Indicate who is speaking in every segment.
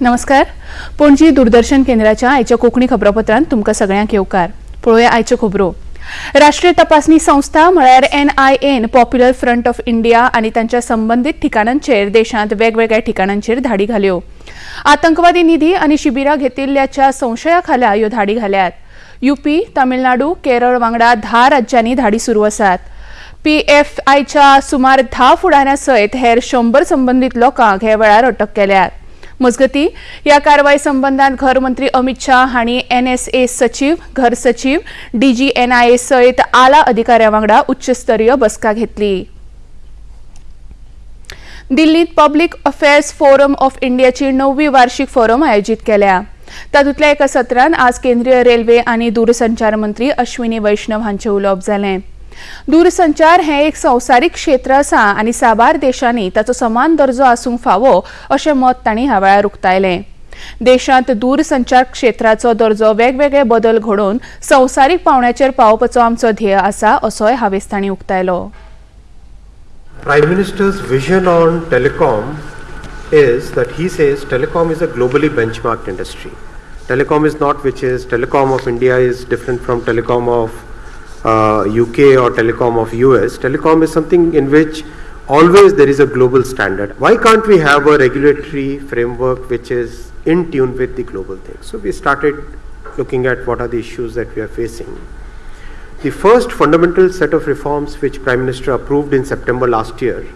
Speaker 1: नमस्कार. पणजी दूरदर्शन केंद्राच्या आयच्या कोंकणी खबरापत्रांत तुमकां सगळ्यांक येवकार. पळोवया आयच्यो खबरो. राष्ट्रीय तपासणी संस्था म्हळ्यार N I N popular front of India आनी तांच्या संबंदीत ठिकाणांचेर देशांत वेगवेगळ्या ठिकाणांचेर धाडी घाल्यो. आतंकवादी निधी आनी शिबिरां घेतिल्ल्याच्या संशया खाला ह्यो धाडी घाल्यात. युपी तामिळनाडू केरळ वांगडा धा राज्यांनी धाडी सुरू आसात. पी एफ आयच्या सुमार धा फुडाऱ्यां सयत हेर शंबर संबंदीत लोकांक हे वेळार अटक केल्यात. मजगती. ह्या कारवाई संबंधात घर मंत्री अमित शाह हांणी एनएसए सचिव घर सचिव डीजीएनआयए सयत आला अधिकाऱ्यां वांगडा उच्चस्तरीय बसका घेतली. दिल्लीत पब्लीक अफेअर्स फोरम ऑफ इंडियाची णववी वार्षिक फोरम आयोजीत केल्या. तातूंतल्या एका सत्रान आज केंद्रीय रेल्वे आनी दूरसंचार मंत्री अश्विनी वैष्णव हांचें उलोवप जालें दूरसंचार हे एक संसारीक क्षेत्र असा आणि साबार देशांनी ताचो समान दर्जो आसूंक फावो अशें मत तांणी ह्या वेळार उक्तायलें. देशांत दूरसंचार क्षेत्राचो दर्जो वेगवेगळे बदल घडोवन संवसारीक पावण्याचेर पावोवपाचो आमचो ध्येय आसा असोय हांवें तांणी उक्तायलो.
Speaker 2: Prime ministers vision on telecom is that he says telecom is a globally benchmark industry telecom is not which is telecom of India is different from telecom of Uh, UK or telecom of US. Telecom is something in which always there is a global standard. Why can't we have a regulatory framework which is in tune with the global thing? So we started looking at what are the issues that we are facing. The first fundamental set of reforms which Prime Minister approved in September last year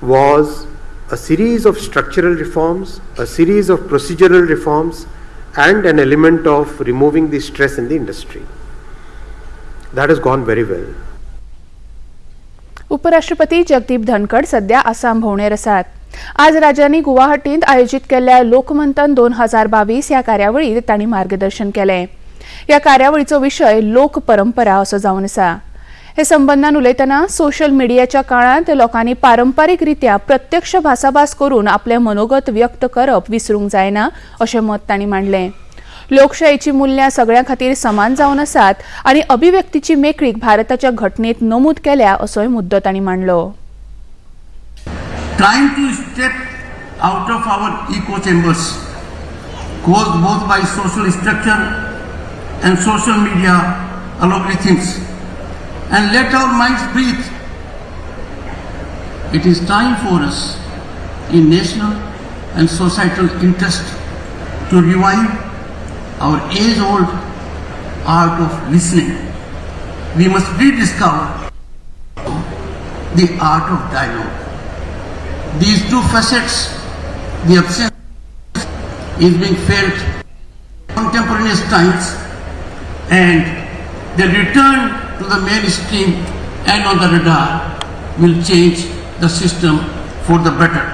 Speaker 2: was a series of structural reforms, a series of procedural reforms, and an element of removing the stress in the industry. That has gone very well.
Speaker 1: उपराष्ट्रपती जगदीप धनखड सध्या आसाम भोवणेर आसात आज राजांनी गुवाहाटींत आयोजीत केल्ल्या लोकमंथन दोन हजार बावीस ह्या कार्यावळीत तांणी मार्गदर्शन केलें. ह्या कार्यावळीचो विशय लोक परंपरा असो जावन आसा हे संबंधान उलयतना सोशल मिडियाच्या काळांत लोकांनी पारंपारीक रित्या प्रत्यक्ष भासाभास करून आपले मनोगत व्यक्त करप विसरूंक जायना अशें मत तांणी मांडलें. लोकशाहीची मूल्या सगळ्यां खातीर समान जावन आसात आनी अभिव्यक्तीची मेकळीक भारताच्या घटनेत नमूद केल्या असोय मुद्दो तांणी मांडलो.
Speaker 3: Trying to step out of our echo chambers cause both by social structure and social media algorithms let our mind breathe it is time for national and societal interest to revive our age-old art of listening. We must rediscover the art of dialogue these two facets, the absence is being felt in contemporaneous times and the return to the mainstream and on the radar will change the system for the better.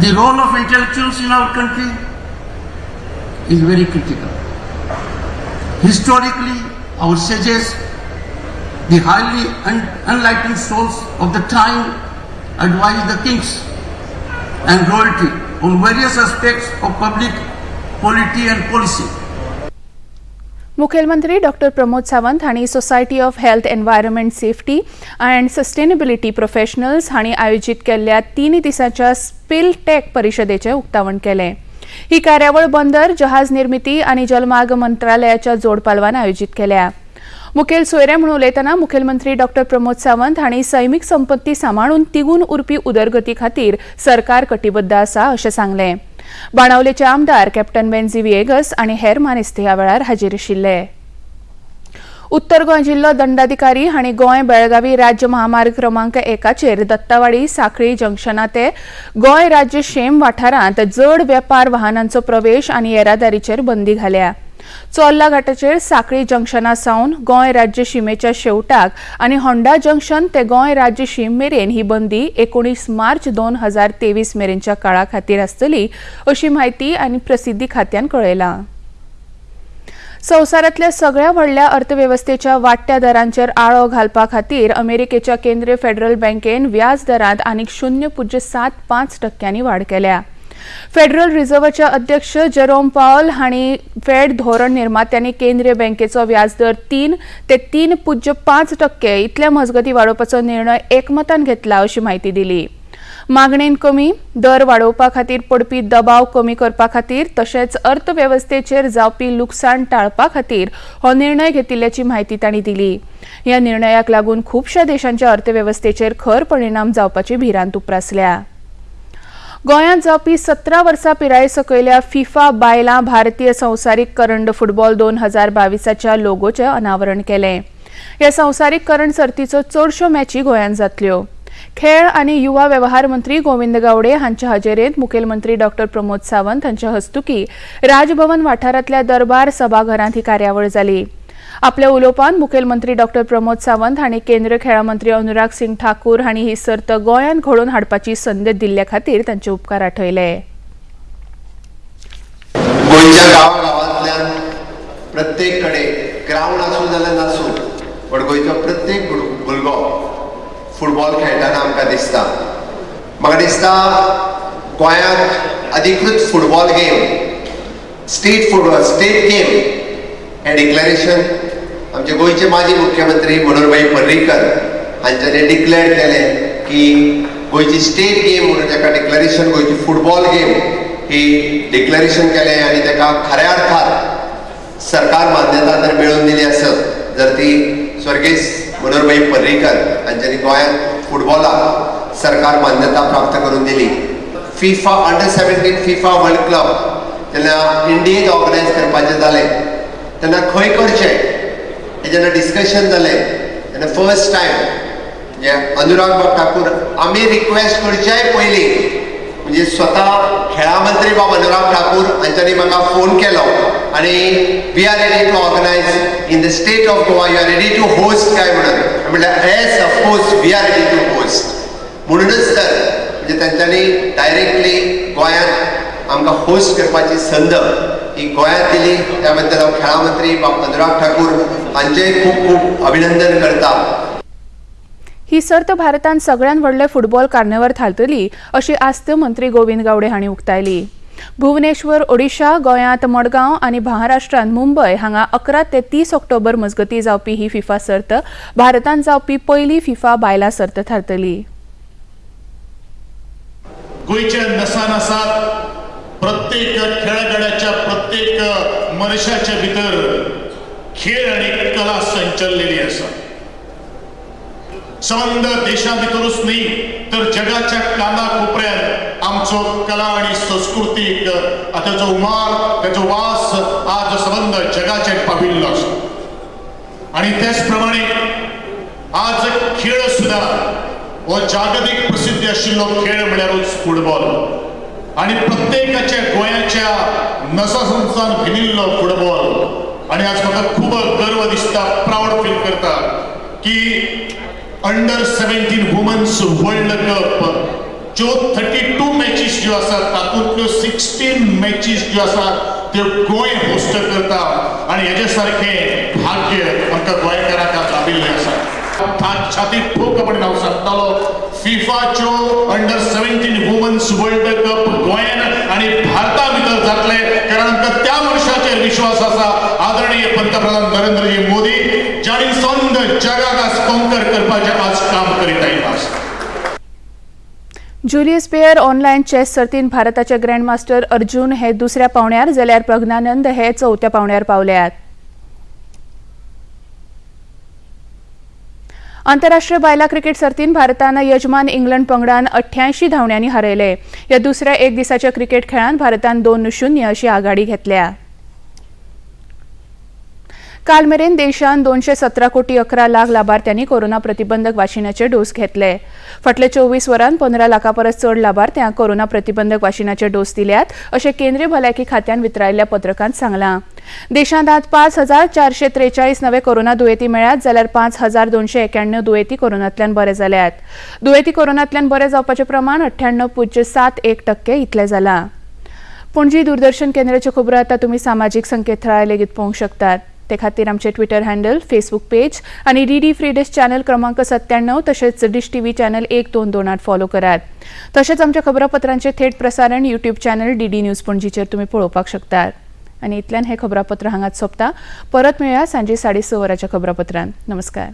Speaker 3: The role of intellectuals in our country is very critical. Historically, our sages the highly un- enlightened souls of the time advised the kings and royalty on various aspects of public polity and policy.
Speaker 1: मुखेलमंत्री doctor Pramod Sawant हांणी society of health environment safety and sustainability professionals हांणी आयोजीत केल्ल्या तीन दिसांच्या spill tack परिशदेचें उक्तावण केलें ही कार्यावळ बंदर जहाज निर्मिती आनी जलमार्ग मंत्रालयाच्या जोडपालवान आयोजित आयोजीत केल्या. मुखेल सोयरे म्हणून उलयतना मुखेलमंत्री डॉक्टर प्रमोद सावंत हांणी सैमीक संपत्ती सांबाळून तिगून उरपी उदरगती खातीर सरकार कटिबद्ध आसा अशें सांगलें. बाणावलेचे आमदार कॅप्टन बेन्झी विएगस आनी हेर मानेस्त ह्या वेळार हाजीर आशिल्ले. उत्तर गोंय जिल्लो दंडाधिकारी हांणी गोंय बेळगावी राज्य महामार्ग क्रमांक एकाचेर दत्तावाडी साखळी जंक्शना ते गोंय राज्य शेम वाठारांत जड वेपार वाहनांचो प्रवेश आनी येरादारीचेर बंदी घाल्या. चोल्ला घाटाचेर साखळी जंक्शना सावन गोंय राज्य शिमेच्या शेवटाक आनी होंडा जंक्शन ते गोंय राज्य शिम मेरेन ही बंदी एकोणीस मार्च दोन हजार तेवीस मेरेनच्या काळा खातीर आसतली अशी म्हायती आनी प्रसिद्धी खात्यान कळयलां. संवसारांतल्या सगळ्या व्हडल्या अर्थवेवस्थेच्या वाडट्या दरांचेर आळो घालपा खातीर अमेरिकेच्या केंद्रीय फेडरल बँकेन व्याज दरांत आनीक शुन्य पुज्य सात पांच टक्क्यांनी वाड केल्या. फेडरल रिझर्व्हचे अध्यक्ष जेरोम पावल हांणी फेड धोरण निर्मात्यांनी केंद्रीय बँकेचो व्याजदर तीन ते तीन पुज्य पांच टक्के इतल्या मजगती वाडोवपाचो निर्णय एकमतान घेतला अशी म्हायती दिली. मागणेन कमी दर वाडोवपा खातीर पडपी दबाव कमी करपा खातीर तशेंच अर्थवेवस्थेचेर जावपी लुकसाण टाळपा खातीर हो निर्णय घेतिल्ल्याची म्हायती तांणी दिली. ह्या निर्णयाक लागून खुबश्या देशांच्या अर्थवेवस्थेचेर खर परिणाम जावपाची भिरांत उप्रासल्या. गोंयांत जावपी सतरा वर्सां पिराये सकयल्या फिफा बायलां भारतीय संवसारीक करंड फुटबॉल दोन हजार बावीसाच्या लोगोचें अनावरण केलें. ह्या संवसारीक करंड सर्तीचो चडश्यो मॅची गोंयांत जातल्यो. खेळ आनी युवा व्यवहार मंत्री गोविंद गावडे हांच्या हजेरेंत मुखेलमंत्री डॉक्टर प्रमोद सावंत हांच्या हस्तुकी राजभवन वाठारांतल्या दरबार सभाघरांत ही कार्यावळ जाली आपल्या उलोवपान मुखेलमंत्री डॉक्टर प्रमोद सावंत हांणी केंद्र खेळा मंत्री अनुराग सिंग ठाकूर हांणी ही सर्त गोंयांत घडोवन हाडपाची संद दिल्ल्या खातीर तांचे उपकार आठयले.
Speaker 4: गोंयच्या गांवागांवांतल्यान प्रत्येक कडेन ग्रावंड आसूं जाल्यार नासूं पण गोंयचो प्रत्येक भुरगो फुटबॉल खेळटाना आमकां दिसता. अधिकृत football game state football state game हें डिक्लेरेशन आमचे गोंयचे माजी मुख्यमंत्री मनोहरभाई पर्रीकर डिक्लेअर केलें की गोंयची स्टेट गेम म्हणून ताका डिक्लेरेशन गोंयची फुटबॉल गेम ही डिक्लेरेशन केलें आनी अर्थान सरकार मान्यता जर मेळोवन दिली आसत जर ती स्वर्गीस मनोहरबाई पर्रीकर हांच्यानी गोंयांत फुटबॉलाक सरकार मान्यता प्राप्त करून दिली. FIFA under seventeen FIFA world club जेन्ना इंडियेंत ऑर्गनायज करपाचें जालें तेन्ना खंय करचें हें जेन्ना डिस्कशन जालें तेन्ना फर्स्ट टायम जे अनुराग बाब ठाकूर आमी रिक्वेस्ट करचे पयलीं म्हणजे स्वता खेळा मंत्री बाब अनुराग ठाकूर हांच्यांनी म्हाका फोन केलो आनी we are ready to organise in the state of Goa you are ready to host काय म्हणून म्हटलं म्हणल्यार yes of course we are ready to host म्हणूनच तर म्हणजे त्यांच्यानी डायरेक्टली गोंयांत आमकां होस्ट करपाची संद ही गोंयांत दिली. त्या बद्दल हांव खेळा मंत्री बाब अनुराग ठाकूर हांचेय खूब खूब अभिनंदन करता.
Speaker 1: ही सर्त भारतांत सगळ्यात व्हडले फुटबॉल कार्निवल थारतली अशी आस्त मंत्री गोविंद गावडे हांणी उक्तायली. भुवनेश्वर ओडिशा गोंयांत मडगांव आनी महाराष्ट्रांत मुंबय हांगा अकरा ते तीस ऑक्टोबर मजगती जावपी ही फिफा सर्त भारतांत जावपी पयली फिफा बायलां सर्त थारतली.
Speaker 5: गोयच्या नसानसात प्रत्येक खेळगड्याच्या प्रत्येक मनशाच्या भितर खेळ आणि कला संचललेली आसा संबंद देशा भितरूच न्ही तर जगाच्या काना कोपऱ्यात आमचो कला आणि संस्कृतीक ताचो उमार ताचो वास आज संबंध जगाचेर पाविल्लो आसा आणि त्याच प्रमाणे आज खेळ सुद्धा हो जागतिक प्रसिद्धी आशिल्लो खेळ म्हळ्यारूच फुटबॉल. आणि प्रत्येकाच्या गोंयाच्या नसासंसान भिनिल्लो फुटबॉल. आणि आज म्हाका खूप गर्व दिसता प्राऊड फील करता की under seventeen women's world cup ज्यो थर्टी टू मॅचीस ज्यो आसात तातूंतल्यो सिक्स्टीन मॅचीस ज्यो आसात त्यो गोंय होस्ट करता. आणि हेजे सारखें भाग्य आमकां गोंयकारांक आज लाभिल्लें आसा छाती छातीत ठोकपणे हांव सांगतालो फिफाच्यो under seventeen women's world cup गोंयान आणि भारता भितर जातले. कारण आमकां त्या मनशाचेर विश्वास आसा आदरणीय पंतप्रधान नरेंद्रजी मोदी ज्यांनी संद जगाक आज कॉन्कर करपाचे आज काम करीत आयिल्लो
Speaker 1: ज्युलियस पेयर ऑनलायन चेस सर्तीन भारताचे ग्रँडमास्टर अर्जुन हे दुसऱ्या पावण्यार जाल्यार प्रज्ञानंद हे चवथ्या पावण्यार पावल्यात. आंतरराष्ट्रीय बायला क्रिकेट सर्तीन भारतान यजमान इंग्लंड पंगडान अठ्ठ्याऐंशी धावण्यांनी हरयले. या दुसऱ्या एक दिसाच्या क्रिकेट खेळांत भारतान दोन शुन्य अशी आघाडी घेतल्या. काल मेरेन देशांत दोनशे सतरा कोटी अकरा लाख लाभार्थ्यांनी कोरोना प्रतिबंधक वाशिनाचे डोस घेतले. फाटले चोवीस वरांत पंदरा लाखां परस चड लाभार्थ्यांक कोरोना प्रतिबंधक वाशिनाचे डोस दिल्यात अशें केंद्रीय भलायकी खात्यान वितरायल्ल्या पत्रकांत सांगलां. देशांत आज पांच हजार चारशे त्रेचाळीस नवे कोरोना दुयेंती मेळ्यात जाल्यार पांच हजार दोनशे एक्याण्णव दुयेंती कोरोनांतल्यान बरे जाल्यात. दुयेंती कोरोनांतल्यान बरे जावपाचें प्रमाण अठ्ठ्याण्णव पुज्य सात एक टक्के इतलें जालां. पणजी दूरदर्शन केंद्राच्यो खबरो आतां तुमी सामाजीक संकेतथळार लेगीत पळोवंक शकतात. ते खातीर आमचे ट्विटर हँडल फेसबुक पेज आनी D D free dish channel क्रमांक सत्त्याण्णव तशेंच डिश टीव्ही चॅनल एक दोन दोनात फॉलो करात. तशेंच आमच्या खबरापत्रांचे थेट प्रसारण YouTube channel D D news पणजीचेर तुमी पळोवपाक शकतात. आनी इतल्यान हें खबरापत्र हांगात सोंपता. परत मेळया सांजे साडे स वरांच्या खबरापत्रांत. नमस्कार.